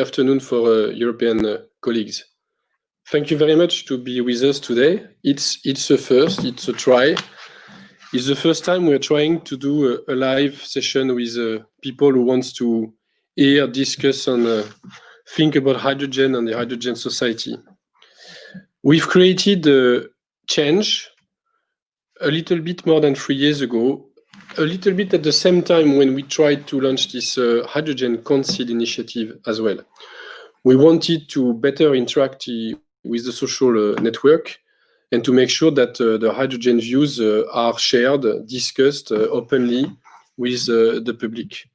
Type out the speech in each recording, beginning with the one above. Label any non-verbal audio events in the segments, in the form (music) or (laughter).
afternoon for uh, European uh, colleagues. Thank you very much to be with us today. It's it's a first, it's a try. It's the first time we're trying to do a, a live session with uh, people who wants to hear, discuss, and uh, think about hydrogen and the hydrogen society. We've created a change a little bit more than three years ago, a little bit at the same time when we tried to launch this uh, Hydrogen Council initiative as well. We wanted to better interact with the social uh, network and to make sure that uh, the hydrogen views uh, are shared, discussed uh, openly with uh, the public.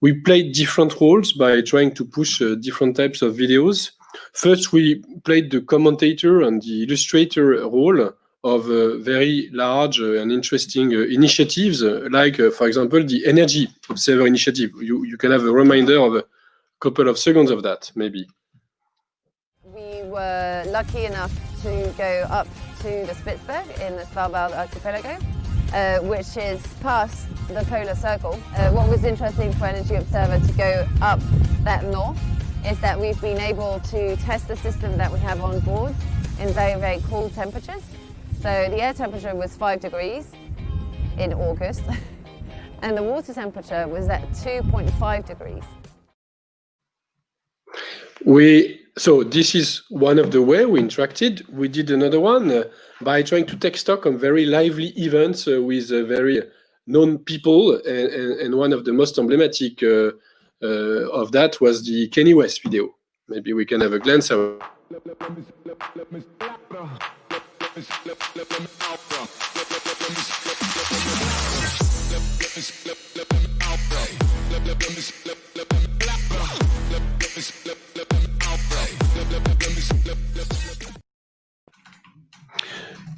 We played different roles by trying to push different types of videos. First, we played the commentator and the illustrator role of uh, very large uh, and interesting uh, initiatives, like, for example, the Energy Observer Initiative. You, you can have a reminder of a couple of seconds of that, maybe. We were lucky enough to go up to the Spitsberg in the Svalbard archipelago, uh, which is past the polar circle. Uh, what was interesting for Energy Observer to go up that north is that we've been able to test the system that we have on board in very, very cool temperatures. So the air temperature was 5 degrees in August (laughs) and the water temperature was at 2.5 degrees. We so this is one of the way we interacted. We did another one uh, by trying to take stock on very lively events uh, with uh, very known people, and, and, and, one of the most emblematic uh, uh, of that was the Kanye West video. Maybe we can have a glance. The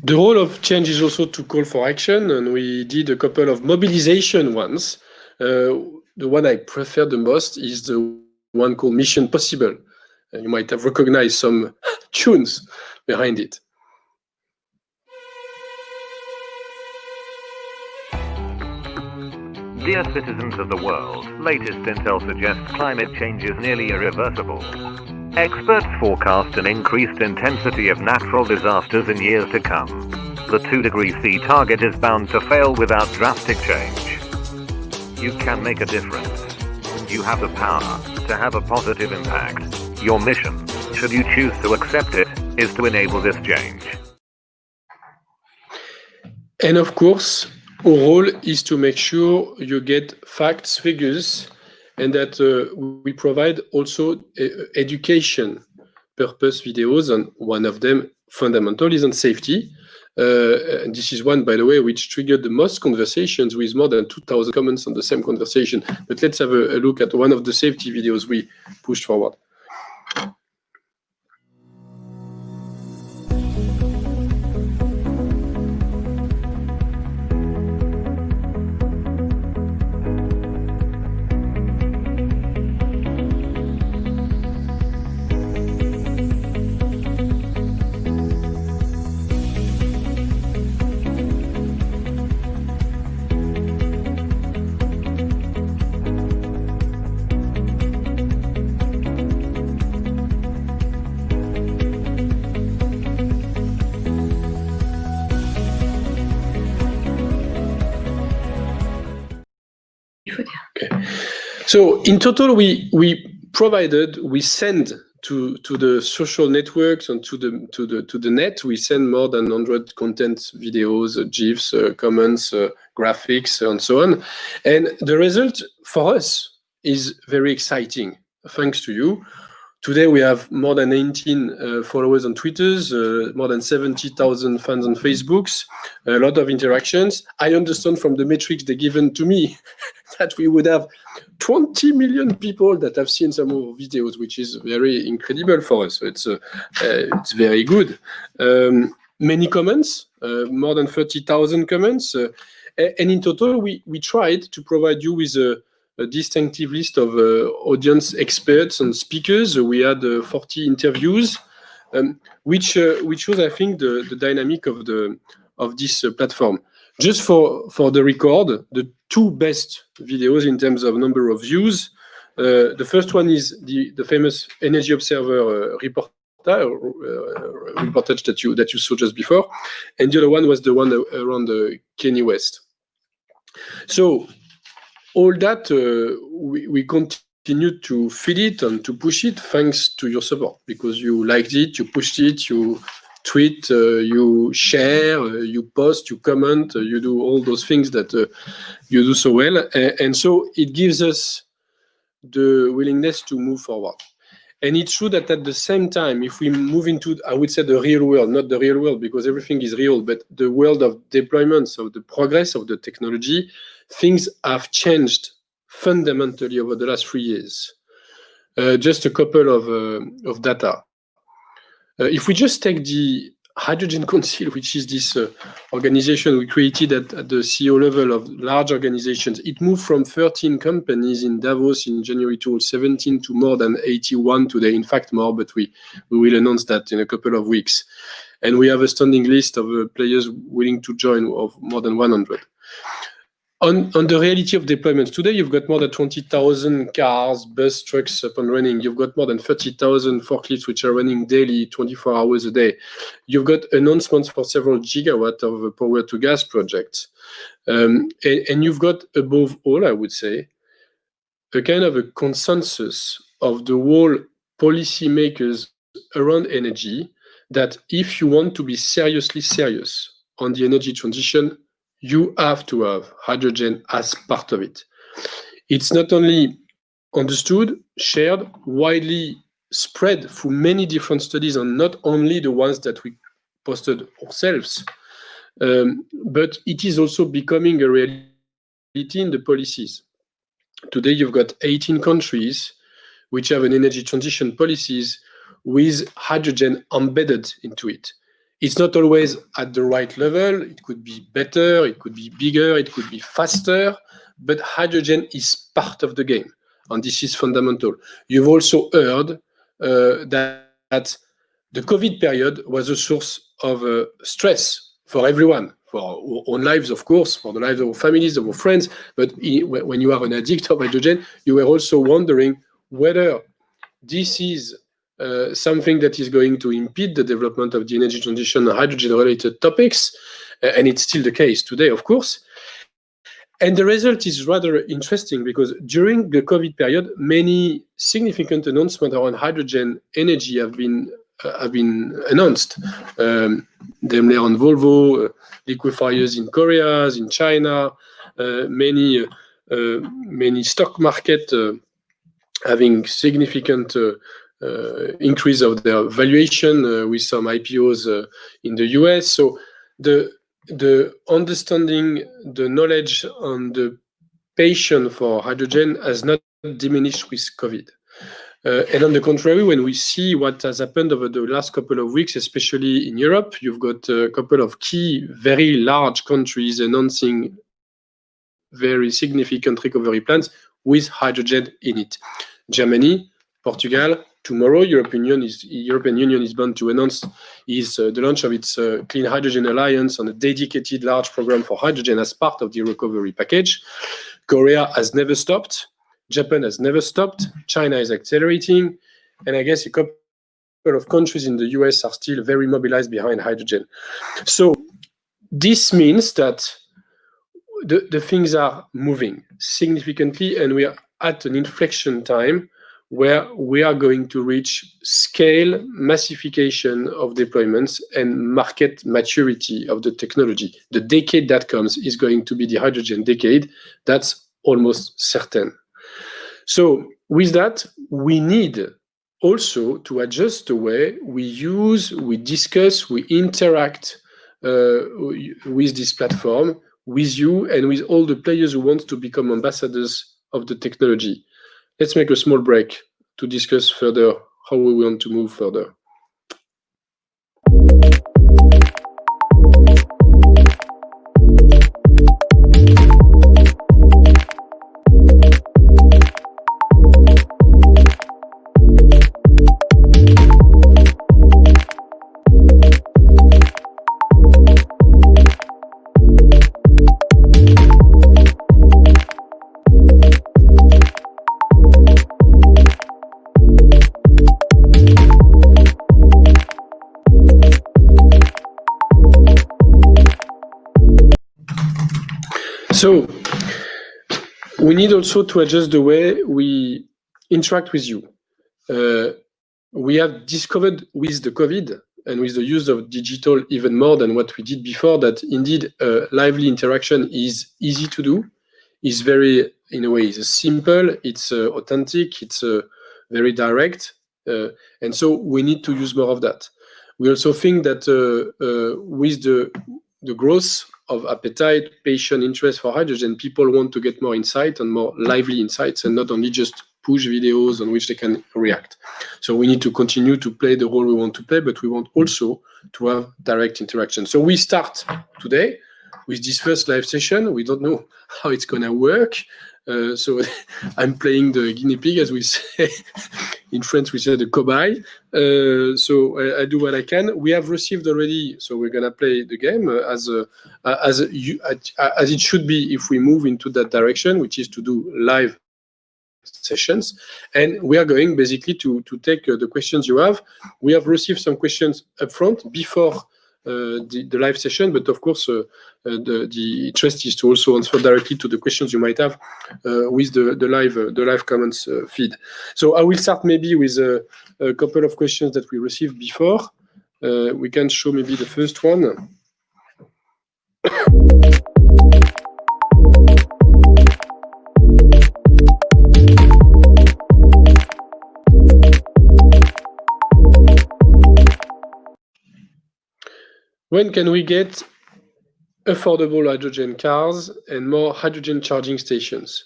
role of change is also to call for action, and we did a couple of mobilization ones. Uh, the one I prefer the most is the one called Mission Possible. Uh, you might have recognized some (laughs) tunes behind it. Dear citizens of the world, latest intel suggests climate change is nearly irreversible. Experts forecast an increased intensity of natural disasters in years to come. The 2 degree C target is bound to fail without drastic change. You can make a difference. You have the power to have a positive impact. Your mission, should you choose to accept it, is to enable this change. And of course, our role is to make sure you get facts, figures, and that uh, we provide also uh, education purpose videos, and one of them fundamental is on safety. Uh, this is one, by the way, which triggered the most conversations with more than 2,000 comments on the same conversation. But let's have a, a look at one of the safety videos we pushed forward. So in total, we we provided, we send to to the social networks and to the to the to the net, we send more than 100 content videos, uh, GIFs, uh, comments, uh, graphics, and so on. And the result for us is very exciting. Thanks to you. Today we have more than 19 uh, followers on Twitters, uh, more than 70,000 fans on Facebooks, a lot of interactions. I understand from the metrics they given to me (laughs) that we would have 20 million people that have seen some of our videos, which is very incredible for us. So it's uh, uh it's very good. Um, many comments, uh, more than 30,000 comments, uh, and in total we we tried to provide you with a a distinctive list of uh, audience experts and speakers. We had uh, 40 interviews, um, which uh, which shows, I think, the, the dynamic of the of this platform. Just for, for the record, the two best videos in terms of number of views. Uh, the first one is the, the famous Energy Observer uh, report uh, reportage that you that you saw just before, and the other one was the one around the Kanye West. So all that uh, we, we continue to feed it and to push it thanks to your support because you liked it, you pushed it, you tweet, uh, you share, uh, you post, you comment, uh, you do all those things that you do so well. And, and, so it gives us the willingness to move forward. And it's true that at the same time, if we move into, I would say the real world, not the real world because everything is real, but the world of deployments, of the progress of the technology, things have changed fundamentally over the last three years. Uh, just a couple of, uh, of data. Uh, if we just take the Hydrogen (laughs) Council, which is this uh, organization we created at, at, the CEO level of large organizations, it moved from 13 companies in Davos in January 2017 to more than 81 today. In fact, more, but we, we will announce that in a couple of weeks. And we have a standing list of uh, players willing to join of more than 100 on, on the reality of deployments today, you've got more than 20,000 cars, bus, trucks up and running. You've got more than 30,000 forklifts which are running daily, 24 hours a day. You've got announcements for several gigawatt of power to gas projects. Um, and, and you've got above all, I would say, a kind of a consensus of the whole policymakers around energy that if you want to be seriously serious on the energy transition, you have to have hydrogen as part of it. It's not only understood, shared, widely spread through many different studies and not only the ones that we posted ourselves, um, but it is also becoming a reality in the policies. Today, you've got 18 countries which have an energy transition policies with hydrogen embedded into it it's not always at the right level. It could be better, it could be bigger, it could be faster, but hydrogen is part of the game. And this is fundamental. You've also heard uh, that, that, the COVID period was a source of uh, stress for everyone, for our own lives, of course, for the lives of our families, of our friends. But when you are an addict of hydrogen, you were also wondering whether this is uh, something that is going to impede the development of the energy transition hydrogen-related topics, uh, and it's still the case today, of course. And the result is rather interesting because during the COVID period, many significant announcements around hydrogen energy have been uh, have been announced. Um, Daimler and Volvo, uh, liquefiers in Korea, in China, uh, many many stock market having significant uh, increase of their valuation uh, with some IPOs uh, in the US. So the the understanding, the knowledge on the passion for hydrogen has not diminished with COVID. Uh, and on the contrary, when we see what has happened over the last couple of weeks, especially in Europe, you've got a couple of key, very large countries announcing very significant recovery plans with hydrogen in it. Germany, Portugal, tomorrow, European Union is, European Union is bound to announce is uh, the launch of its uh, Clean Hydrogen Alliance on a dedicated large program for hydrogen as part of the recovery package. Korea has never stopped. Japan has never stopped. China is accelerating. And I guess a couple of countries in the US are still very mobilized behind hydrogen. So this means that the, the things are moving significantly and we are at an inflection time where we are going to reach scale massification of deployments and market maturity of the technology. The decade that comes is going to be the hydrogen decade. That's almost certain. So with that, we need also to adjust the way we use, we discuss, we interact uh, with this platform, with you and with all the players who want to become ambassadors of the technology. Let's make a small break to discuss further how we want to move further. Also to adjust the way we interact with you. Uh, we have discovered with the COVID and with the use of digital even more than what we did before that indeed uh, lively interaction is easy to do, is very, in a way, is simple, it's uh, authentic, it's uh, very direct. Uh, and so we need to use more of that. We also think that uh, with the, the growth of appetite, patient interest for hydrogen, people want to get more insight and more lively insights and not only just push videos on which they can react. So we need to continue to play the role we want to play, but we want also to have direct interaction. So we start today with this first live session. We don't know (laughs) how it's going to work. Uh, so (laughs) I'm playing the guinea pig, as we say (laughs) in French, we say the cobaye. Uh, so I, I, do what I can. We have received already, so we're gonna play the game uh, as a, as a, as it should be if we move into that direction, which is to do live sessions. And we are going basically to, to take uh, the questions you have. We have received some questions upfront before uh, Uh, the, the, live session, but of course, uh, uh, the, the interest is to also answer directly to the questions you might have uh, with the, the live the live comments feed. So I will start maybe with a, a couple of questions that we received before. we can show maybe the first one. When can we get affordable hydrogen cars and more hydrogen charging stations?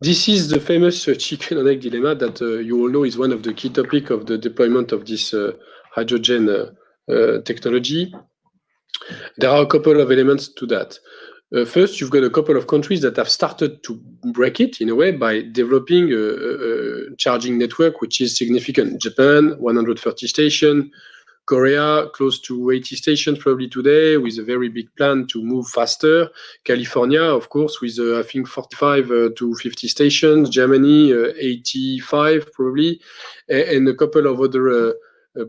This is the famous uh, chicken and egg dilemma that uh, you all know is one of the key topics of the deployment of this uh, hydrogen uh, uh, technology. There are a couple of elements to that. Uh, first, you've got a couple of countries that have started to break it in a way by developing a, a, a charging network, which is significant. Japan, 130 stations, Korea, close to 80 stations probably today, with a very big plan to move faster. California, of course, with uh, I think 45 uh, to 50 stations. Germany, uh, 85 probably, and a couple of other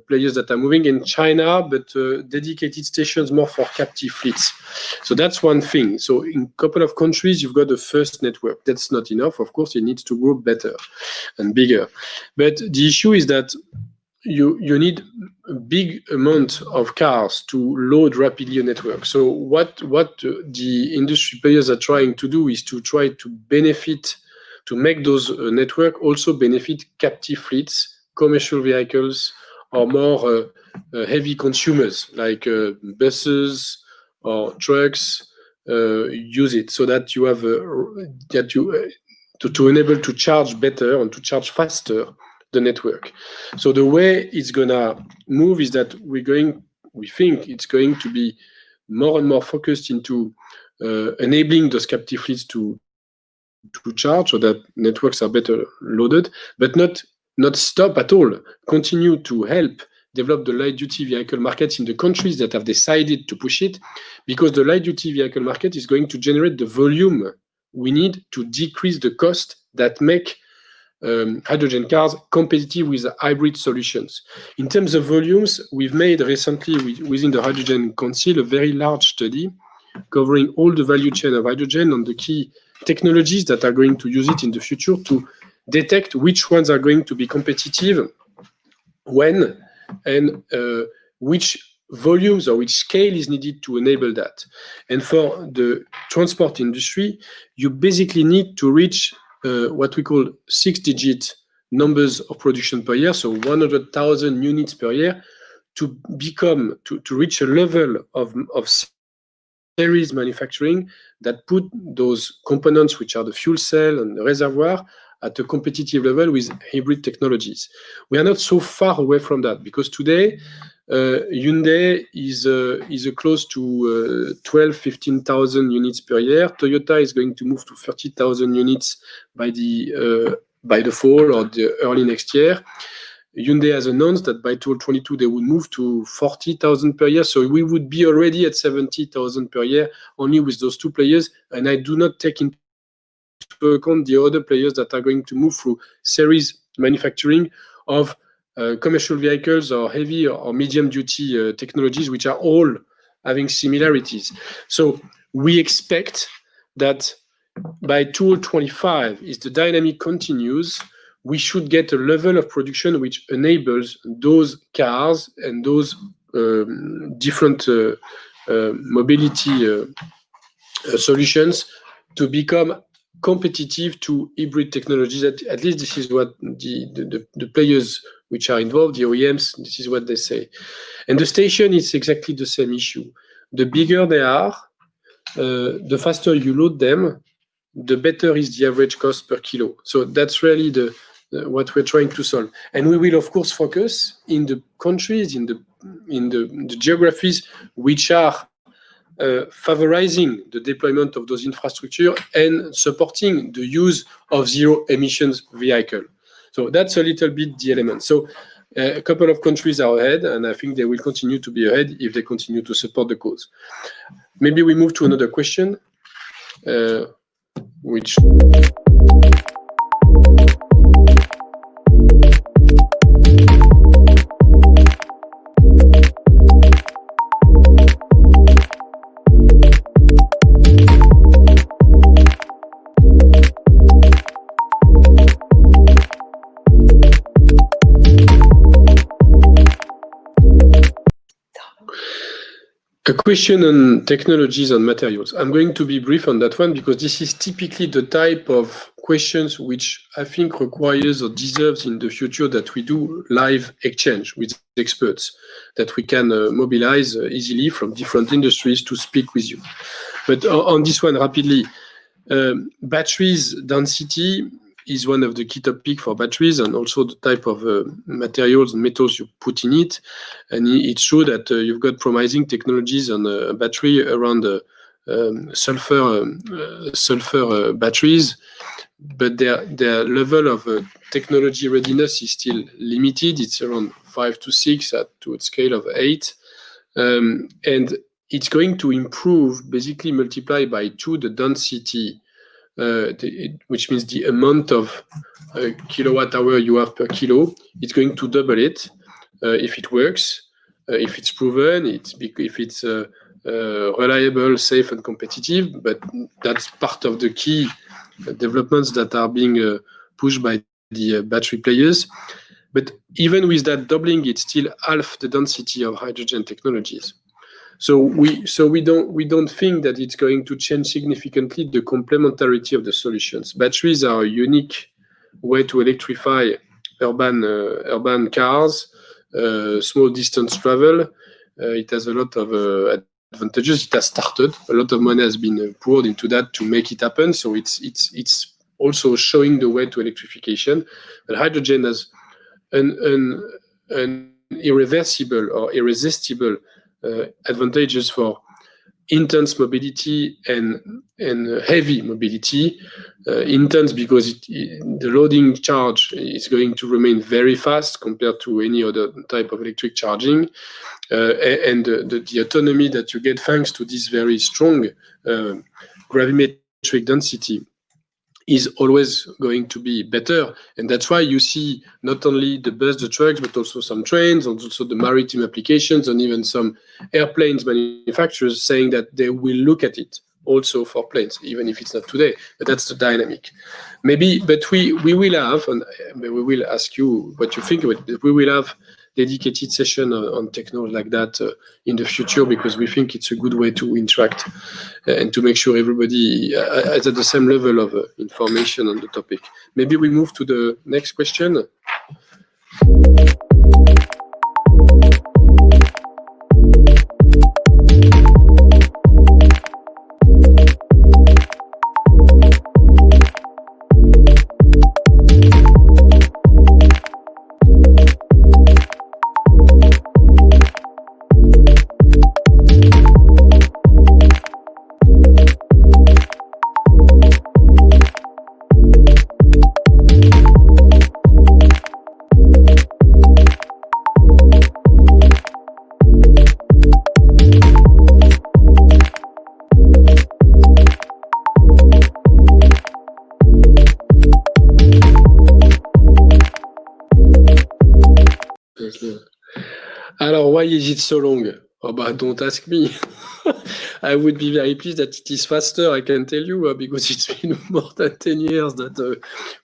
players that are moving in China, but dedicated stations more for captive fleets. So that's one thing. So in a couple of countries, you've got the first network. That's not enough. Of course, it needs to grow better and bigger. But the issue is that you you need a big amount of cars to load rapidly a network. So what what the industry players are trying to do is to try to benefit to make those uh, network also benefit captive fleets, commercial vehicles, or more uh, uh, heavy consumers like uh, buses or trucks uh, use it so that you have uh, that you to, to enable to charge better and to charge faster the network. So the way it's gonna move is that we're going, we think it's going to be more and more focused into uh, enabling those captive fleets to to charge so that networks are better loaded, but not not stop at all. Continue to help develop the light duty vehicle market in the countries that have decided to push it, because the light duty vehicle market is going to generate the volume we need to decrease the cost that make um, hydrogen cars competitive with hybrid solutions. In terms of volumes, we've made recently within the Hydrogen Council a very large study covering all the value chain of hydrogen and the key technologies that are going to use it in the future to detect which ones are going to be competitive when and uh, which volumes or which scale is needed to enable that. And for the transport industry, you basically need to reach uh, what we call six-digit numbers of production per year, so 100,000 units per year, to become, to, to reach a level of, of series manufacturing that put those components, which are the fuel cell and the reservoir, at a competitive level with hybrid technologies. We are not so far away from that because today Hyundai is uh, is close to uh, 12, 15,000 units per year. Toyota is going to move to 30,000 units by the by the fall or the early next year. Hyundai has announced that by 2022 they would move to 40,000 per year. So we would be already at 70,000 per year only with those two players. And I do not take into account the other players that are going to move through series manufacturing of uh, Uh, commercial vehicles or heavy or medium duty uh, technologies, which are all having similarities. So we expect that by 2025, if the dynamic continues, we should get a level of production which enables those cars and those um, different uh, uh, mobility solutions to become competitive to hybrid technologies. At least this is what the the players which are involved, the OEMs, this is what they say. And the station is exactly the same issue. The bigger they are, uh, the faster you load them, the better is the average cost per kilo. So that's really the what we're trying to solve. And we will, of course, focus in the countries, in the in the, the geographies which are uh, favorizing the deployment of those infrastructure and supporting the use of zero emissions vehicle. So that's a little bit the element. So uh, a couple of countries are ahead, and I think they will continue to be ahead if they continue to support the cause. Maybe we move to another question. Uh, a question on technologies and materials. I'm going to be brief on that one because this is typically the type of questions which I think requires or deserves in the future that we do live exchange with experts, that we can uh, mobilize uh, easily from different industries to speak with you. But uh, on this one, rapidly, um, batteries density is one of the key topics for batteries and also the type of uh, materials and metals you put in it. And it's true that uh, you've got promising technologies on the battery around the um, sulfur um, batteries, but their their level of technology readiness is still limited. It's around five to six at to a scale of eight. Um, and It's going to improve, basically multiply by two the density, Uh, which means the amount of uh, kilowatt hour you have per kilo. It's going to double it uh, if it works, if it's proven, if it's reliable, safe, and competitive. But that's part of the key developments that are being pushed by the battery players. But even with that doubling, it's still half the density of hydrogen technologies. So we so we don't we don't think that it's going to change significantly the complementarity of the solutions. Batteries are a unique way to electrify urban uh, urban cars, uh, small distance travel. Uh, it has a lot of advantages. It has started. A lot of money has been poured into that to make it happen. So it's it's it's also showing the way to electrification. But hydrogen has an irreversible or irresistible Uh, advantages for intense mobility and and heavy mobility. Uh, intense because the loading charge is going to remain very fast compared to any other type of electric charging. Uh, and the autonomy that you get thanks to this very strong gravimetric density is always going to be better. And that's why you see not only the bus, the trucks, but also some trains, and also the maritime applications, and even some airplanes manufacturers saying that they will look at it also for planes, even if it's not today. But that's the dynamic. Maybe, but we, we will have, and we will ask you what you think of it. We will have dedicated session on technology like that uh, in the future because we think it's a good way to interact uh, and to make sure everybody uh, is at the same level of information on the topic. Maybe we move to the next question. It so long? Oh, but Don't ask me. (laughs) I would be very pleased that it is faster, I can tell you, uh, because it's been (laughs) more than 10 years that uh,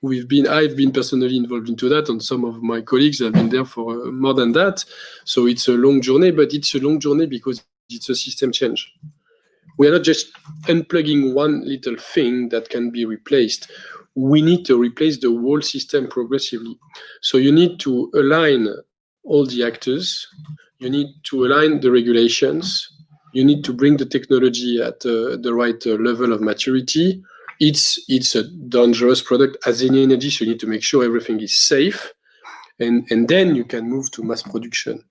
we've been, I've been personally involved into that, and some of my colleagues have been there for uh, more than that. So it's a long journey, but it's a long journey because it's a system change. We are not just unplugging one little thing that can be replaced. We need to replace the whole system progressively. So you need to align all the actors, you need to align the regulations, you need to bring the technology at uh, the right uh, level of maturity. It's, it's a dangerous product as any energy, so you need to make sure everything is safe. And, and then you can move to mass production.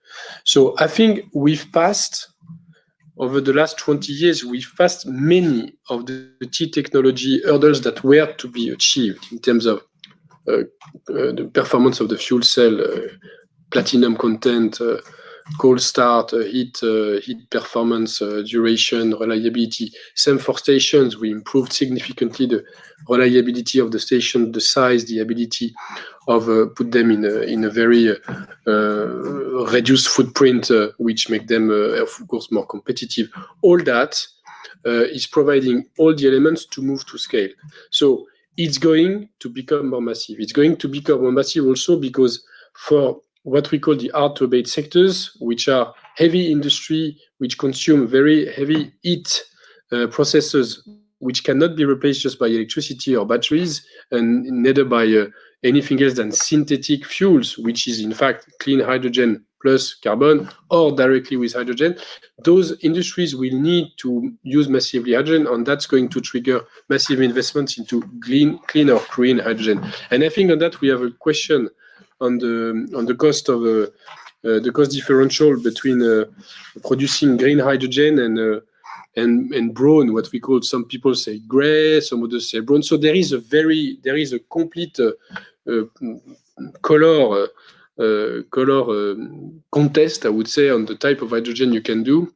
So I think we've passed, over the last 20 years, we've passed many of the, key technology hurdles that were to be achieved in terms of uh, uh the performance of the fuel cell, uh, platinum content, cold start, uh, heat, uh, heat performance, uh, duration, reliability. Same for stations. We improved significantly the reliability of the station, the size, the ability of put them in a, in a very reduced footprint, which make them, of course, more competitive. All that is providing all the elements to move to scale. So it's going to become more massive. It's going to become more massive also because for what we call the hard to abate sectors, which are heavy industry, which consume very heavy heat uh, processes, which cannot be replaced just by electricity or batteries, and neither by uh, anything else than synthetic fuels, which is in fact clean hydrogen plus carbon or directly with hydrogen. Those industries will need to use massively hydrogen, and that's going to trigger massive investments into clean, clean or green hydrogen. And I think on that we have a question on the on the cost of uh, uh, the cost differential between uh, producing green hydrogen and and and brown, what we call some people say gray, some others say brown. So there is a very there is a complete color color contest, I would say, on the type of hydrogen you can do.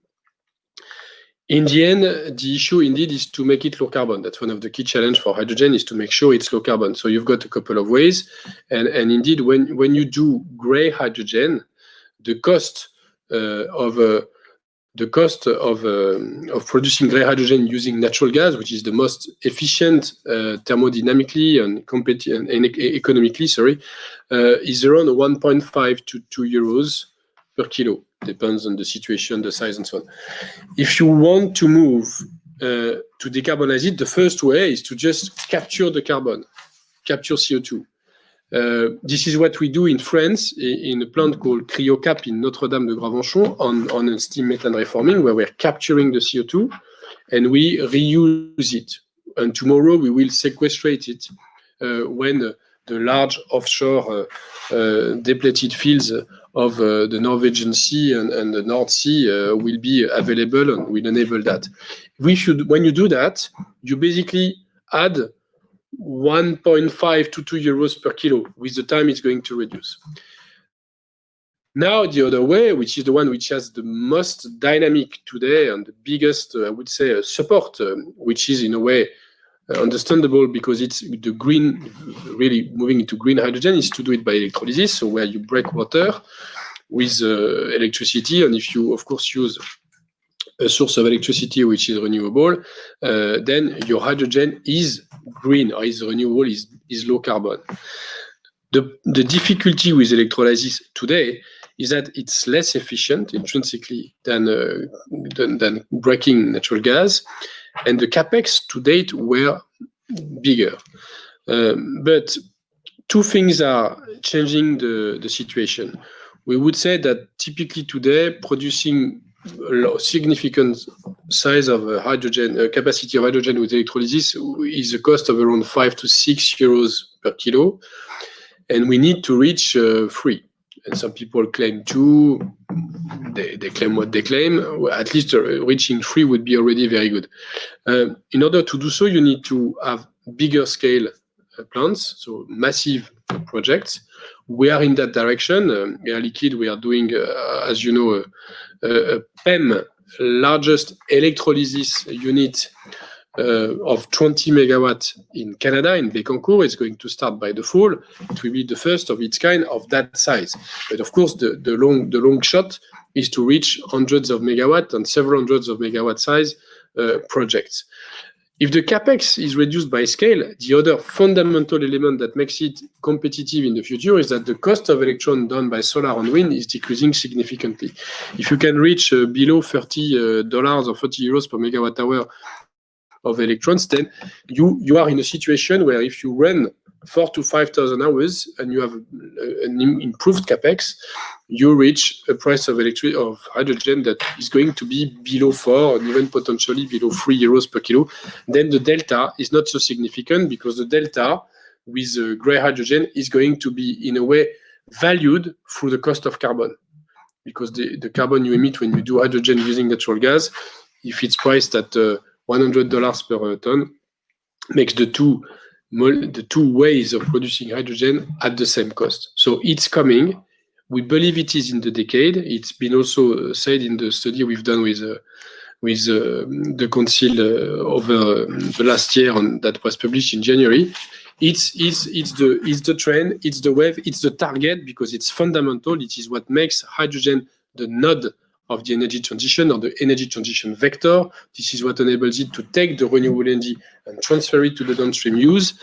In the end, the issue indeed is to make it low carbon. That's one of the key challenge for hydrogen is to make sure it's low carbon. So you've got a couple of ways. And, and indeed, when, when you do gray hydrogen, the cost uh, of uh, the cost of, uh, of producing gray hydrogen using natural gas, which is the most efficient uh, thermodynamically and, and, and, economically, sorry, uh, is around 1.5 to 2 euros per kilo depends on the situation, the size, and so on. If you want to move uh, to decarbonize it, the first way is to just capture the carbon, capture CO2. Uh, this is what we do in France in a plant called CryoCap in Notre-Dame de Gravenchon on, on steam methane reforming where we're capturing the CO2 and we reuse it. And tomorrow we will sequestrate it uh, when the large offshore uh, uh, depleted fields of uh, the Norwegian Sea and, and the North Sea will be available and will enable that. We should, when you do that, you basically add 1.5 to 2 euros per kilo. With the time, it's going to reduce. Now, the other way, which is the one which has the most dynamic today and the biggest, I would say, support, um, which is in a way understandable because it's the green, really moving into green hydrogen is to do it by electrolysis, so where you break water with uh, electricity, and if you, of course, use a source of electricity which is renewable, uh, then your hydrogen is green or is renewable, is, is low carbon. The, the difficulty with electrolysis today is that it's less efficient intrinsically than, uh, than, than breaking natural gas and the capex to date were bigger. Um, but two things are changing the, the situation. We would say that typically today, producing a significant size of uh, hydrogen, uh, capacity of hydrogen with electrolysis is a cost of around five to six euros per kilo. And we need to reach uh, three and some people claim two. They, they claim what they claim. At least uh, reaching three would be already very good. Uh, in order to do so, you need to have bigger scale uh, plants, so massive projects. We are in that direction. Um, Air Liquide, we are doing, uh, as you know, a, a PEM, largest electrolysis unit uh, of 20 megawatt in Canada, in Bécancour. is going to start by the fall. It will be the first of its kind of that size. But of course, the, the, long, the long shot is to reach hundreds of megawatt and several hundreds of megawatt size uh, projects. If the CapEx is reduced by scale, the other fundamental element that makes it competitive in the future is that the cost of electron done by solar and wind is decreasing significantly. If you can reach uh, below $30 uh, or 40 euros per megawatt hour of electrons, then you you are in a situation where if you run four to 5,000 hours and you have uh, an improved CapEx, you reach a price of electric of hydrogen that is going to be below 4 and even potentially below 3 euros per kilo. Then the delta is not so significant because the delta with uh, gray hydrogen is going to be, in a way, valued through the cost of carbon. Because the carbon you emit when you do hydrogen using natural gas, if it's priced at uh, $100 per uh, ton, makes the two the two ways of producing hydrogen at the same cost. So it's coming. We believe it is in the decade. It's been also uh, said in the study we've done with uh, with the council over the last year that was published in January. It's, it's, it's, the, it's the trend, it's the wave, it's the target because it's fundamental. It is what makes hydrogen the node of the energy transition or the energy transition vector. This is what enables it to take the renewable energy and transfer it to the downstream use.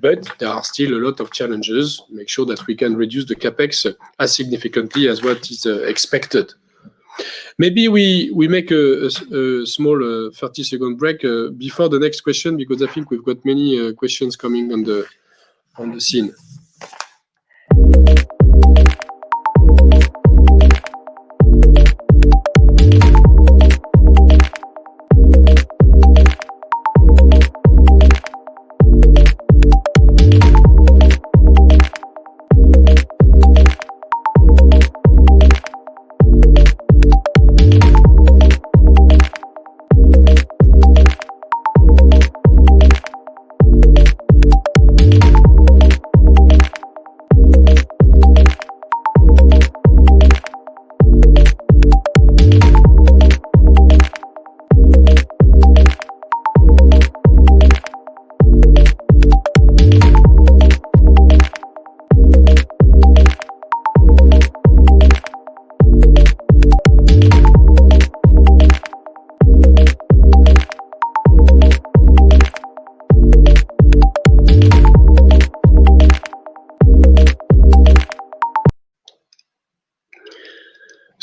But there are still a lot of challenges. Make sure that we can reduce the CapEx as significantly as what is uh, expected. Maybe we we make a small uh, 30-second break uh, before the next question because I think we've got many questions coming on the on the scene.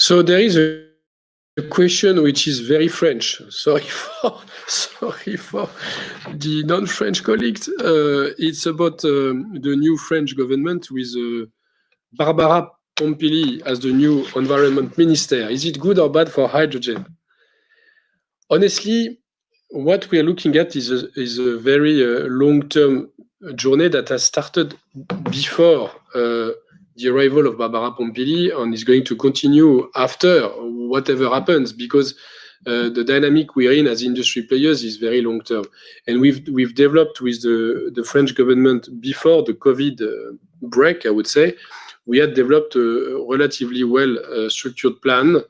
So there is a question which is very French. Sorry for (laughs) sorry for the non-French colleagues. Uh, it's about um, the new French government with uh, Barbara Pompili as the new environment minister. Is it good or bad for hydrogen? Honestly, what we are looking at is a very uh, long-term journey that has started before the arrival of Barbara Pompili and is going to continue after whatever happens because uh, the dynamic we're in as industry players is very long-term. And we've we've developed with the the French government before the COVID uh, break, I would say, we had developed a relatively well-structured uh, plan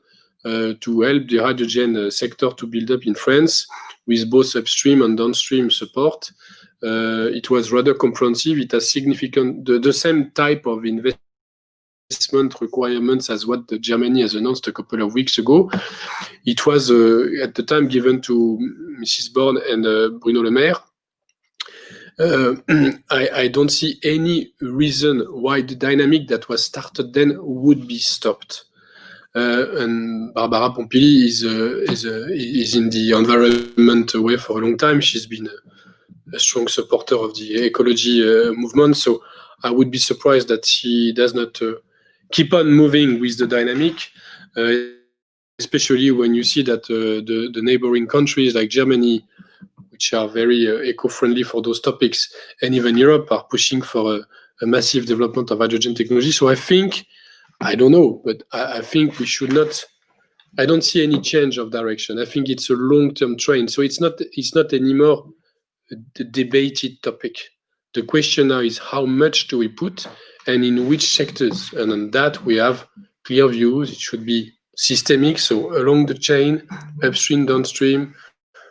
to help the hydrogen sector to build up in France with both upstream and downstream support. It was rather comprehensive. It has significant the same type of investment requirements as what Germany has announced a couple of weeks ago. It was uh, at the time given to Mrs. Borne and uh, Bruno Le Maire. Uh, (clears throat) I don't see any reason why the dynamic that was started then would be stopped. And Barbara Pompili is in the environment way for a long time. She's been a strong supporter of the ecology movement. So I would be surprised that she does not keep on moving with the dynamic, uh, especially when you see that uh, the neighboring countries like Germany, which are very uh, eco-friendly for those topics, and even Europe are pushing for a massive development of hydrogen technology. So I think, I don't know, but I think we should not. I don't see any change of direction. I think it's a long-term trend. So it's not it's not anymore a debated topic. The question now is how much do we put and in which sectors? And on that, we have clear views. It should be systemic, so along the chain, upstream, downstream,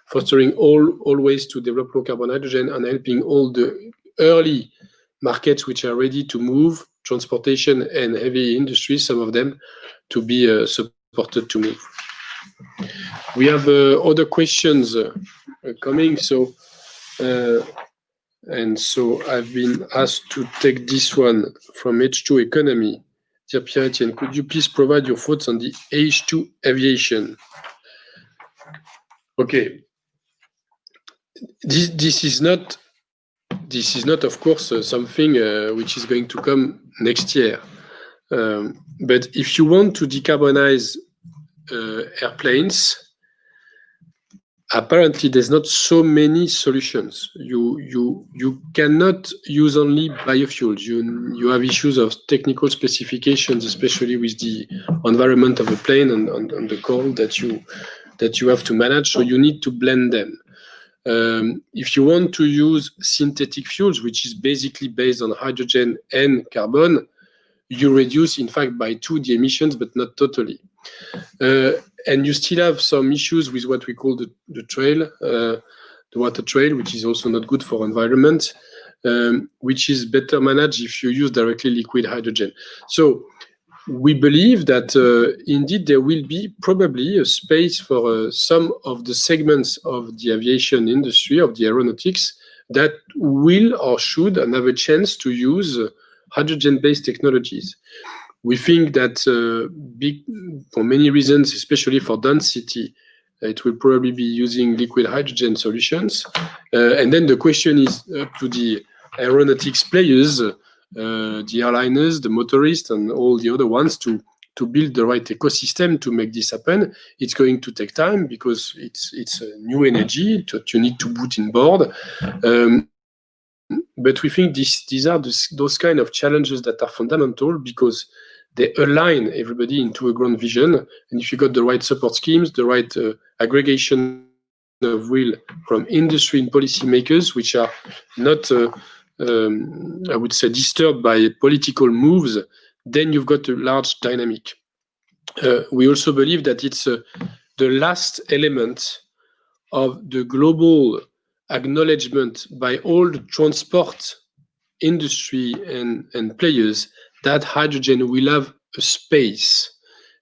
fostering all all ways to develop low-carbon hydrogen and helping all the early markets which are ready to move, transportation and heavy industry, some of them, to be supported to move. We have uh, other questions uh, coming, so uh, and so I've been asked to take this one from H2 Economy. Dear Pierre Etienne, could you please provide your thoughts on the H2 aviation? Okay. This, this is not this is not, of course, uh, something uh, which is going to come next year. Um, but if you want to decarbonize uh, airplanes, apparently there's not so many solutions. You you you cannot use only biofuels. You you have issues of technical specifications, especially with the environment of a plane and, and, and the cold that you that you have to manage. So you need to blend them. Um, if you want to use synthetic fuels, which is basically based on hydrogen and carbon, you reduce, in fact, by two the emissions, but not totally. Uh, and you still have some issues with what we call the, the trail, uh, the water trail, which is also not good for environment, um, which is better managed if you use directly liquid hydrogen. So we believe that uh, indeed there will be probably a space for uh, some of the segments of the aviation industry, of the aeronautics, that will or should and have a chance to use hydrogen-based technologies. We think that uh, big, for many reasons, especially for density, it will probably be using liquid hydrogen solutions. Uh, and then the question is up to the aeronautics players uh, the airliners, the motorists, and all the other ones to to build the right ecosystem to make this happen. It's going to take time because it's it's a new energy that you need to put in board. Um, but we think this, these are those kind of challenges that are fundamental because they align everybody into a grand vision. And if you got the right support schemes, the right uh, aggregation of will from industry and policymakers, which are not uh, um, I would say, disturbed by political moves, then you've got a large dynamic. Uh, we also believe that it's uh, the last element of the global acknowledgement by all the transport industry and, and players that hydrogen will have a space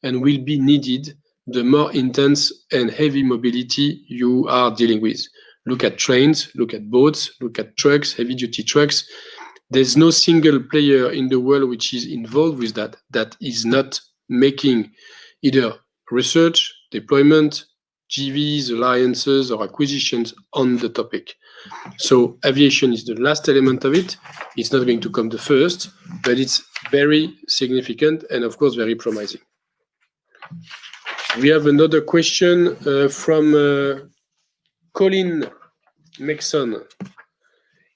and will be needed the more intense and heavy mobility you are dealing with. Look at trains, look at boats, look at trucks, heavy duty trucks. There's no single player in the world which is involved with that, that is not making either research, deployment, JVs, alliances, or acquisitions on the topic. So aviation is the last element of it. It's not going to come the first, but it's very significant and of course very promising. We have another question uh, from uh, Colin Maxon.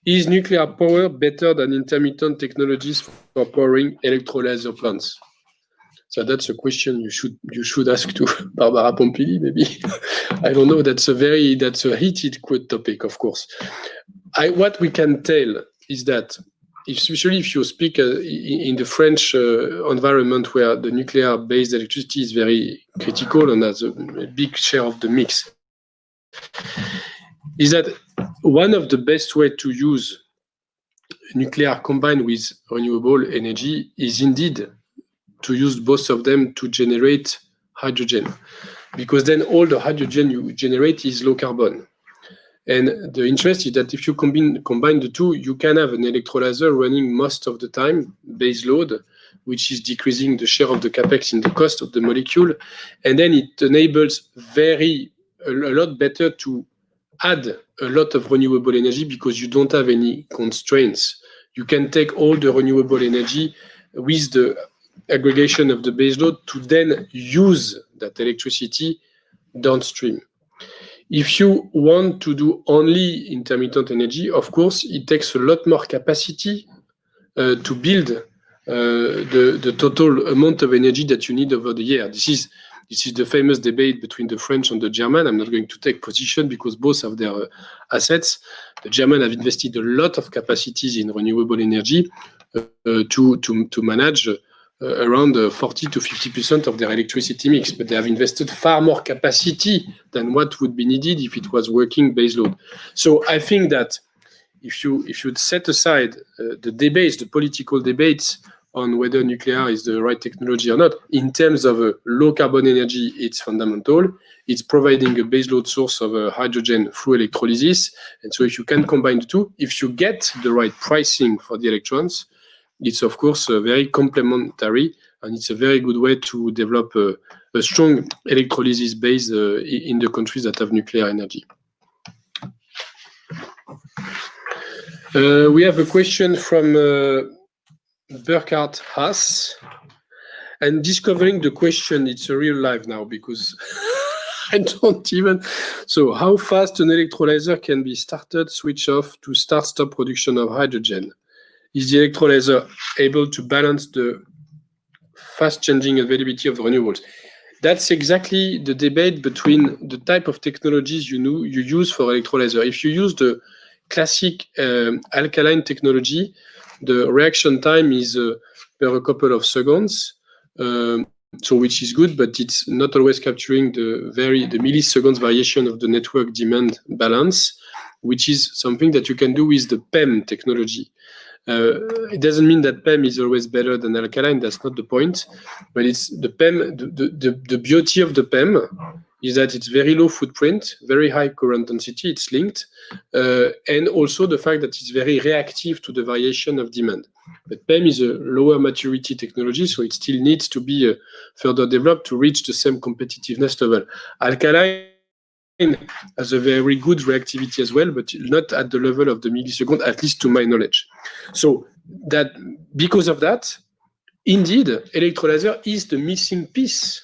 Is nuclear power better than intermittent technologies for powering electrolyzer plants? So that's a question you should you should ask to (laughs) Barbara Pompili, maybe. I don't know. That's a very that's a heated quote topic, of course. I what we can tell is that especially if you speak uh, in the French uh, environment where the nuclear-based electricity is very critical and has a, a big share of the mix, is that one of the best way to use nuclear combined with renewable energy is indeed to use both of them to generate hydrogen. Because then all the hydrogen you generate is low carbon. And the interest is that if you combine combine the two you can have an electrolyzer running most of the time base load which is decreasing the share of the capex in the cost of the molecule. And then it enables very a, a lot better to add a lot of renewable energy because you don't have any constraints. You can take all the renewable energy with the aggregation of the baseload to then use that electricity downstream. If you want to do only intermittent energy, of course, it takes a lot more capacity uh, to build uh, the, the total amount of energy that you need over the year. This is this is the famous debate between the French and the German. I'm not going to take position because both have their uh, assets. The German have invested a lot of capacities in renewable energy uh, to, to, to manage uh, around uh, 40 to 50% of their electricity mix, but they have invested far more capacity than what would be needed if it was working baseload. So I think that if you if you set aside uh, the debates, the political debates on whether nuclear is the right technology or not. In terms of uh, low carbon energy, it's fundamental. It's providing a baseload source of uh, hydrogen through electrolysis. And so if you can combine the two, if you get the right pricing for the electrons, it's of course uh, very complementary and it's a very good way to develop a, a strong electrolysis base uh, in the countries that have nuclear energy. Uh, we have a question from uh, Burkhard Haas. And discovering the question, it's a real life now because (laughs) I don't even. So, how fast an electrolyzer can be started, switch off to start stop production of hydrogen? Is the electrolyzer able to balance the fast changing availability of renewables? That's exactly the debate between the type of technologies you know you use for electrolyzer. If you use the classic um, alkaline technology, the reaction time is uh, per a couple of seconds, um, so which is good, but it's not always capturing the very the milliseconds variation of the network demand balance, which is something that you can do with the PEM technology. Uh, it doesn't mean that PEM is always better than alkaline. That's not the point. But it's the PEM. The, the, the beauty of the PEM is that it's very low footprint, very high current density. It's linked, uh, and also the fact that it's very reactive to the variation of demand. But PEM is a lower maturity technology, so it still needs to be uh, further developed to reach the same competitiveness level. Alkaline has a very good reactivity as well, but not at the level of the millisecond, at least to my knowledge. So that because of that, indeed, electrolyzer is the missing piece,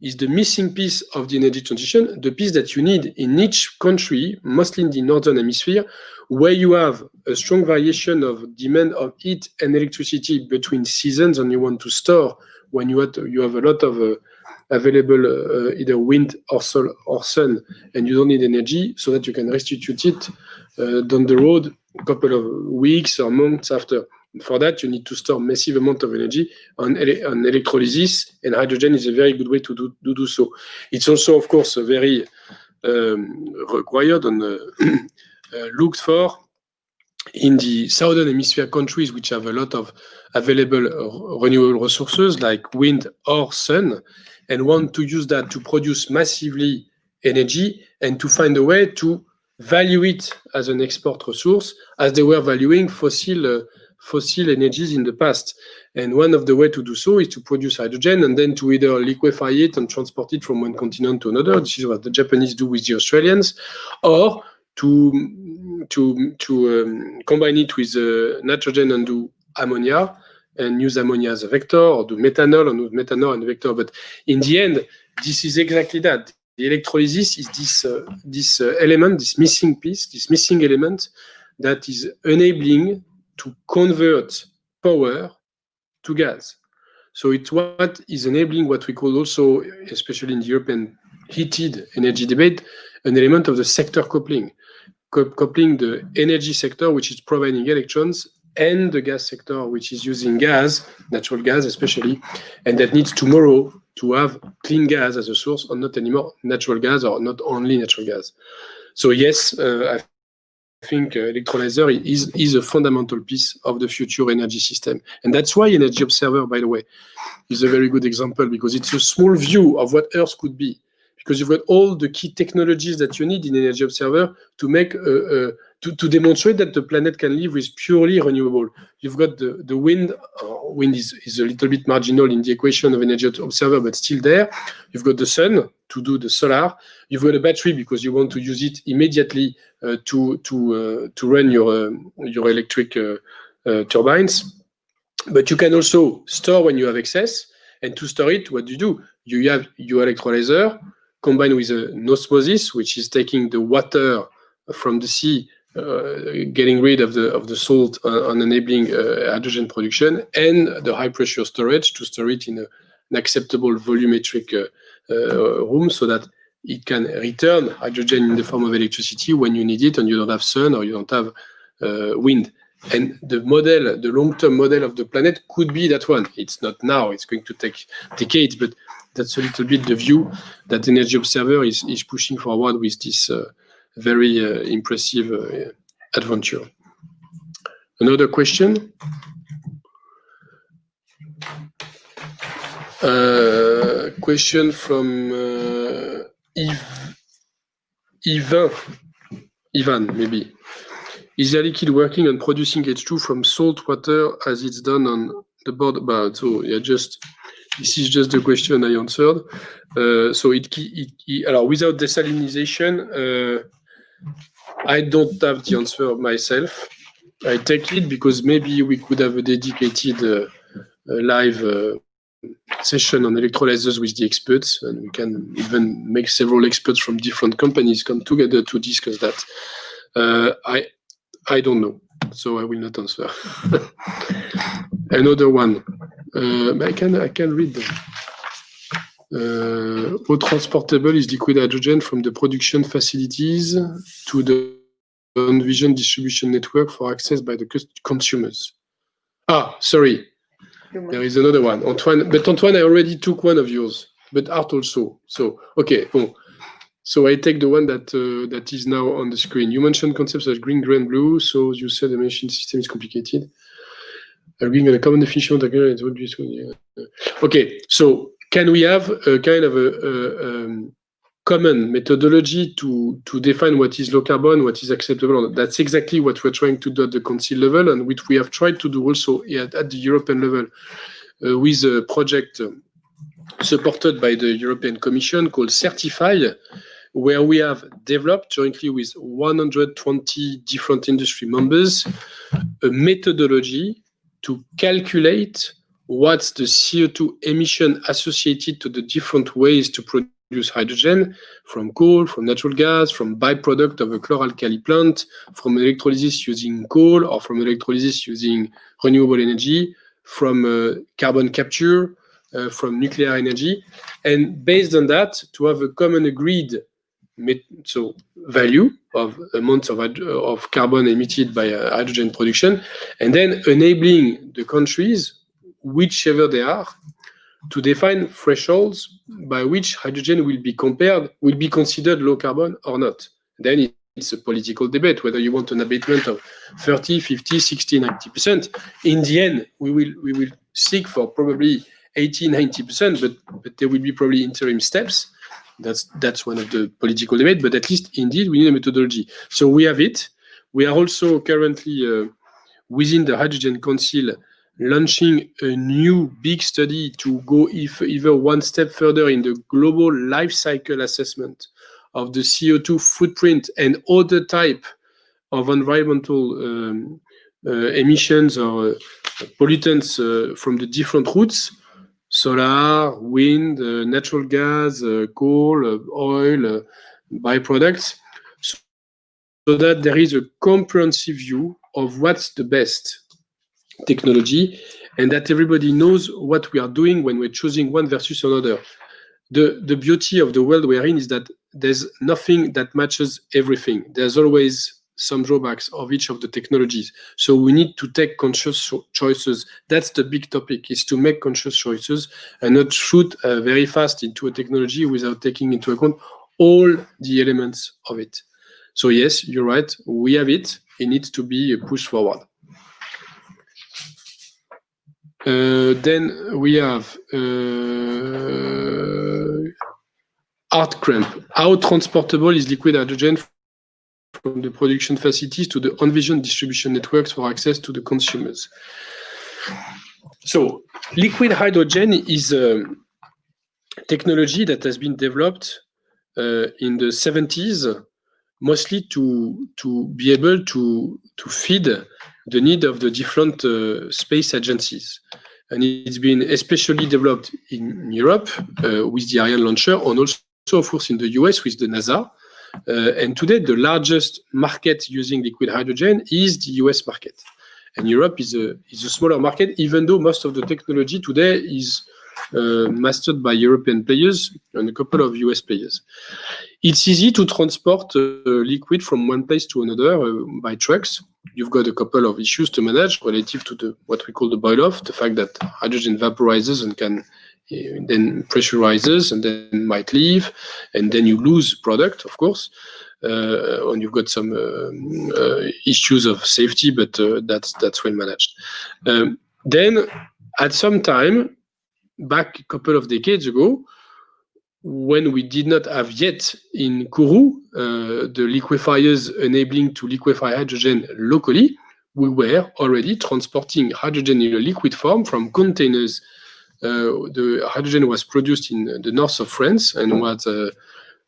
is the missing piece of the energy transition, the piece that you need in each country, mostly in the northern hemisphere, where you have a strong variation of demand of heat and electricity between seasons, and you want to store when you have, you have a lot of uh, available uh, either wind or sol or sun, and you don't need energy, so that you can restitute it uh, down the road a couple of weeks or months after. For that, you need to store massive amount of energy on, ele on electrolysis, and hydrogen is a very good way to do, to do so. It's also, of course, very um, required and uh, (clears throat) uh, looked for in the southern hemisphere countries which have a lot of available renewable resources like wind or sun and want to use that to produce massively energy and to find a way to value it as an export resource as they were valuing fossil uh, fossil energies in the past. And one of the way to do so is to produce hydrogen and then to either liquefy it and transport it from one continent to another. This is what the Japanese do with the Australians, or to to to um, combine it with uh, nitrogen and do ammonia and use ammonia as a vector or do methanol and methanol and vector. But in the end, this is exactly that. The electrolysis is this, uh, this uh, element, this missing piece, this missing element that is enabling to convert power to gas. So it's what is enabling what we call also, especially in the European heated energy debate, an element of the sector coupling, coupling the energy sector, which is providing electrons, and the gas sector, which is using gas, natural gas especially, and that needs tomorrow to have clean gas as a source, or not anymore natural gas, or not only natural gas. So yes, uh, I think uh, electrolyzer is, is a fundamental piece of the future energy system. And that's why Energy Observer, by the way, is a very good example, because it's a small view of what Earth could be. Because you've got all the key technologies that you need in Energy Observer to make a, a to, to demonstrate that the planet can live with purely renewable. You've got the, the wind, uh, wind is, is a little bit marginal in the equation of energy observer, but still there. You've got the sun to do the solar. You've got a battery because you want to use it immediately uh, to, to, uh, to run your, uh, your electric uh, turbines. But you can also store when you have excess. And to store it, what do you do? You have your electrolyzer combined with an osmosis, which is taking the water from the sea getting rid of the of the salt on, enabling uh, hydrogen production and the high pressure storage to store it in a, an acceptable volumetric uh, room so that it can return hydrogen in the form of electricity when you need it and you don't have sun or you don't have wind. And the model, the long-term model of the planet could be that one. It's not now, it's going to take decades, but that's a little bit the view that Energy Observer is, is pushing forward with this uh, very uh, impressive uh, adventure. Another question? Uh, question from uh, Yves, Ivan, Ivan, maybe. Is Air Liquide working on producing H2 from salt water as it's done on the board about? So yeah, just this is just the question I answered. Uh, so it, it, it without desalinization, uh, I don't have the answer myself. I take it because maybe we could have a dedicated uh, live uh, session on electrolyzers with the experts, and we can even make several experts from different companies come together to discuss that. Uh, I I don't know, so I will not answer. (laughs) Another one. Uh, I can I can read them. Uh, how transportable is liquid hydrogen from the production facilities to the Envision distribution network for access by the consumers? Ah, sorry. There is another one. Antoine, but Antoine, I already took one of yours, but Art also. So, okay, bon. So I take the one that uh, that is now on the screen. You mentioned concepts as green, green, blue. So you said the machine system is complicated. Agreeing on a common definition of the be okay. So can we have a kind of a, a um, common methodology to to define what is low carbon, what is acceptable? That's exactly what we're trying to do at the council level, and which we have tried to do also at, at the European level uh, with a project supported by the European Commission called CertifHy, where we have developed jointly with 120 different industry members a methodology to calculate what's the CO2 emission associated to the different ways to produce hydrogen from coal, from natural gas, from byproduct of a chloralkali plant, from electrolysis using coal or from electrolysis using renewable energy, from uh, carbon capture, uh, from nuclear energy. And based on that, to have a common agreed so value of amounts of, of carbon emitted by uh, hydrogen production, and then enabling the countries, whichever they are, to define thresholds by which hydrogen will be compared, will be considered low carbon or not. Then it's a political debate whether you want an abatement of 30, 50, 60, 90%. In the end, we will we will seek for probably 80, 90%, but, but there will be probably interim steps that's that's one of the political debate, but at least indeed we need a methodology. So we have it. We are also currently uh, within the Hydrogen Council launching a new big study to go if, either one step further in the global life cycle assessment of the CO2 footprint and other type of environmental um, uh, emissions or uh, pollutants uh, from the different routes. Solar, wind, uh, natural gas, uh, coal, uh, oil, byproducts, so that there is a comprehensive view of what's the best technology and that everybody knows what we are doing when we're choosing one versus another. The, the beauty of the world we're in is that there's nothing that matches everything. There's always some drawbacks of each of the technologies. So we need to take conscious choices. That's the big topic, is to make conscious choices and not shoot uh, very fast into a technology without taking into account all the elements of it. So yes, you're right, we have it. It needs to be pushed forward. Uh, then we have uh, art cramp. How transportable is liquid hydrogen from the production facilities to the envisioned distribution networks for access to the consumers. So liquid hydrogen is a technology that has been developed uh, in the 70s, mostly to, to be able to, to feed the need of the different uh, space agencies. And it's been especially developed in Europe uh, with the Ariane launcher and also, of course, in the US with the NASA. Uh, and today, the largest market using liquid hydrogen is the US market. And Europe is a, is a smaller market, even though most of the technology today is uh, mastered by European players and a couple of US players. It's easy to transport uh, liquid from one place to another uh, by trucks. You've got a couple of issues to manage relative to the what we call the boil-off, the fact that hydrogen vaporizes and can then pressurizes and then might leave, and then you lose product, of course. Uh, and you've got some uh, uh, issues of safety, but uh, that's that's well managed. Um, then, at some time, back a couple of decades ago, when we did not have yet in Kourou uh, the liquefiers enabling to liquefy hydrogen locally, we were already transporting hydrogen in a liquid form from containers. Uh, the hydrogen was produced in the north of France and was, uh,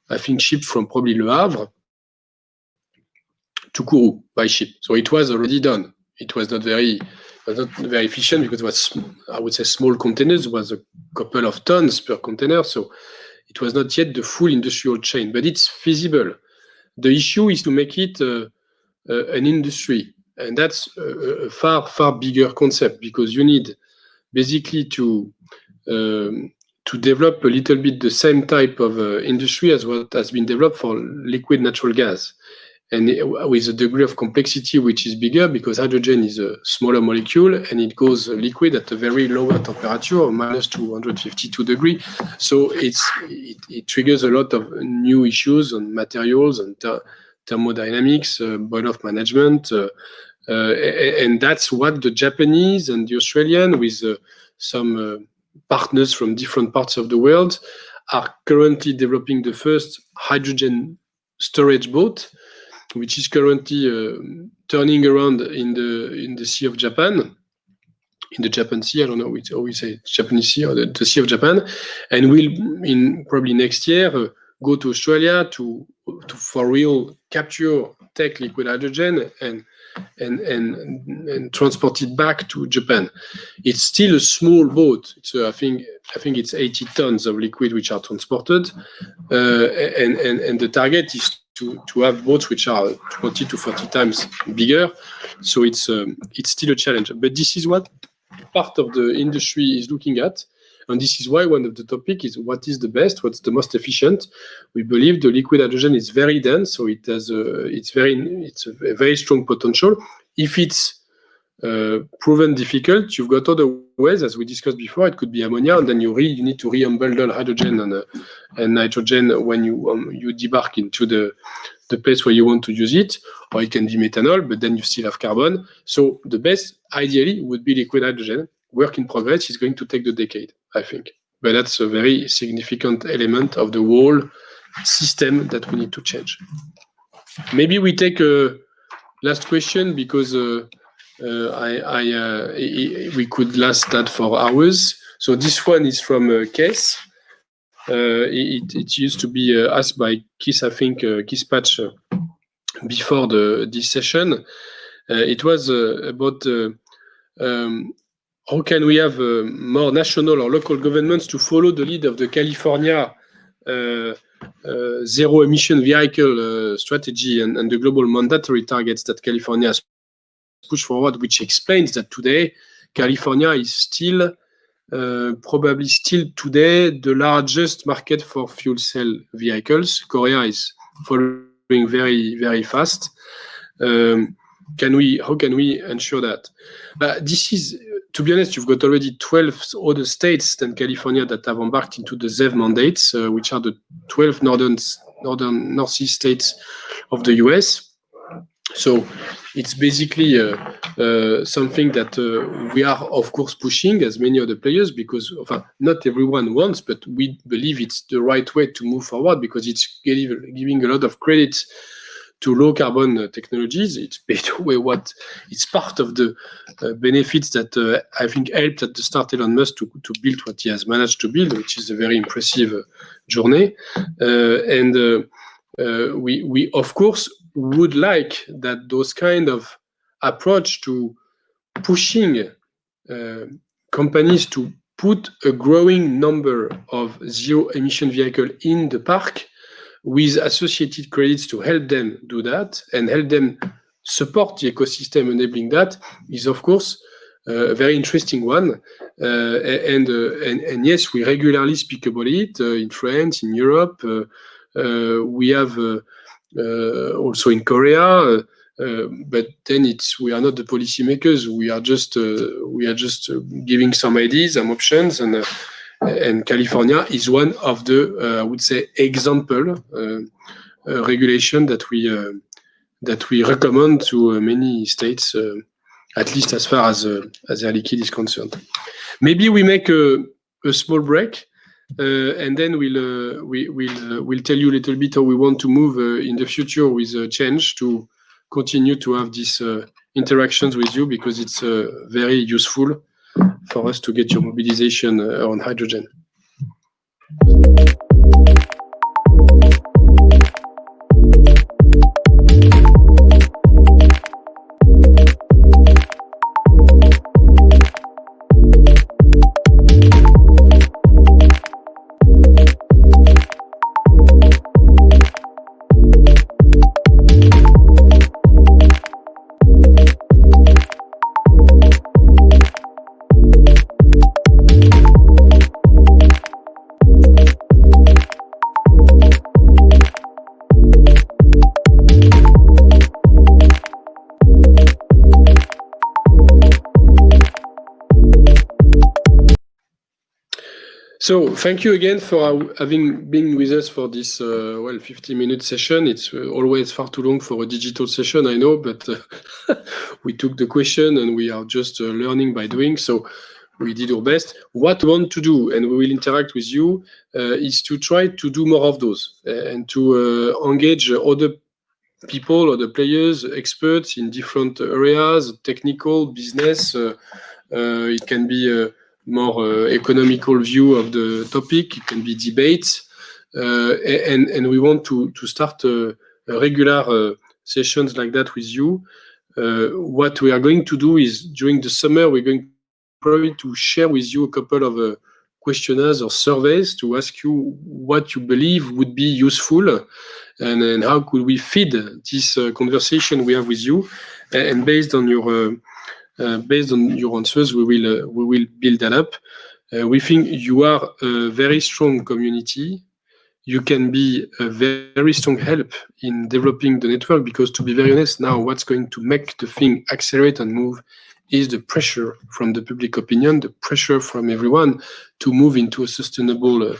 I think, shipped from probably Le Havre to Kourou by ship. So it was already done. It was not very not very efficient because it was, I would say, small containers. Was a couple of tons per container. So it was not yet the full industrial chain, but it's feasible. The issue is to make it uh, uh, an industry. And that's a, a, far, far bigger concept because you need basically to um, to develop a little bit the same type of uh, industry as what has been developed for liquid natural gas and with a degree of complexity which is bigger because hydrogen is a smaller molecule and it goes liquid at a very lower temperature minus 252 degree. So it's it, it triggers a lot of new issues on materials and thermodynamics uh, boil-off management uh, uh, and that's what the japanese and the australian with uh, some uh, partners from different parts of the world are currently developing the first hydrogen storage boat which is currently uh, turning around in the in the Sea of Japan, in the Japan Sea. I don't know how we say Japanese Sea or the, the, Sea of Japan, and will in probably next year uh, go to Australia to to for real capture take liquid hydrogen and and and and transport it back to Japan. It's still a small boat. It's uh, I think I think it's 80 tons of liquid which are transported, uh, and and and the target is to, to have boats which are 20 to 40 times bigger. So it's um, it's still a challenge. But this is what part of the industry is looking at. And this is why one of the topic is what is the best, what's the most efficient. We believe the liquid hydrogen is very dense, so it has a, it's very it's a very strong potential. If it's proven difficult, you've got other ways, as we discussed before. It could be ammonia, and then you re you need to re-unbundle hydrogen and, uh, and nitrogen when you um, you debark into the the place where you want to use it, or it can be methanol, but then you still have carbon. So the best, ideally, would be liquid hydrogen. Work in progress is going to take the decade, I think, but that's a very significant element of the whole system that we need to change. Maybe we take a last question because. Uh, uh, I, I uh, we could last that for hours. So this one is from uh, Case. It, it, used to be asked by Kiss, I think, Kiss Patch before the this session. it was about um, how can we have uh, more national or local governments to follow the lead of the California uh, uh, zero emission vehicle strategy and, and, the global mandatory targets that California has push forward, which explains that today California is still uh, probably still today the largest market for fuel cell vehicles. Korea is following very very fast. Um, can we? How can we ensure that? But this is, to be honest, you've got already 12 other states than California that have embarked into the ZEV mandates, uh, which are the 12 northern northern northeast states of the U.S. So it's basically uh, uh, something that uh, we are, of course, pushing as many other players because not everyone wants, but we believe it's the right way to move forward because it's giving a lot of credit to low carbon uh, technologies. It's (laughs) paid what it's part of the uh, benefits that uh, I think helped at the start Elon Musk to, to build what he has managed to build, which is a very impressive journey. and we, we, of course, would like that those kind of approach to pushing uh, companies to put a growing number of zero emission vehicle in the park with associated credits to help them do that and help them support the ecosystem enabling that is of course uh, a very interesting one. Uh, and, uh, and, and yes we regularly speak about it uh, in France in Europe uh, uh, we have Uh, also in Korea. Uh, uh, but then it's we are not the policymakers. We are just uh, we are just uh, giving some ideas, some options, and and California is one of the I would say example regulation that we that we recommend to many states, at least as far as as Air Liquide is concerned. Maybe we make a a small break, uh, and then we'll uh, we will uh, we'll tell you a little bit how we want to move uh, in the future with uh, change to continue to have these uh, interactions with you because it's very useful for us to get your mobilization on hydrogen. So thank you again for having been with us for this uh, well 50 minute session. It's uh, always far too long for a digital session, I know, but uh, (laughs) we took the question and we are just uh, learning by doing. So we did our best. What we want to do, and we will interact with you, uh, is to try to do more of those uh, and to engage other people, other players, experts in different areas, technical, business. it can be more uh, economical view of the topic. It can be debates, uh, and and we want to to start uh, regular sessions like that with you. what we are going to do is during the summer we're going probably to share with you a couple of questionnaires or surveys to ask you what you believe would be useful and, and how could we feed this uh, conversation we have with you and based on your uh, based on your answers, we will uh, we will build that up. Uh, we think you are a very strong community. You can be a very strong help in developing the network because, to be very honest, now what's going to make the thing accelerate and move is the pressure from the public opinion, the pressure from everyone to move into a sustainable uh,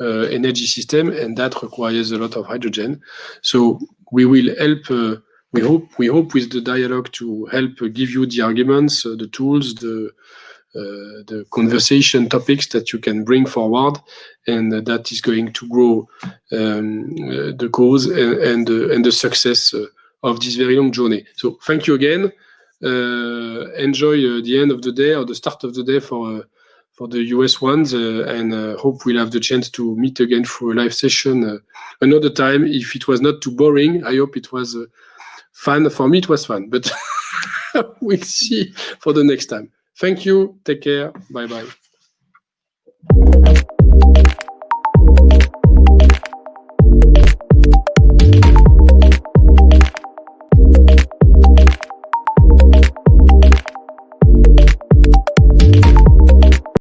uh, energy system, and that requires a lot of hydrogen. So we will help uh, we hope we hope with the dialogue to help give you the arguments, uh, the tools, the uh, the conversation topics that you can bring forward, and that is going to grow um, uh, the cause and and, and the success of this very long journey. So thank you again. enjoy the end of the day or the start of the day for for the US ones, uh, and uh, hope we'll have the chance to meet again for a live session uh, another time. If it was not too boring, I hope it was fun. For me, it was fun, but (laughs) we'll see for the next time. Thank you. Take care. Bye-bye.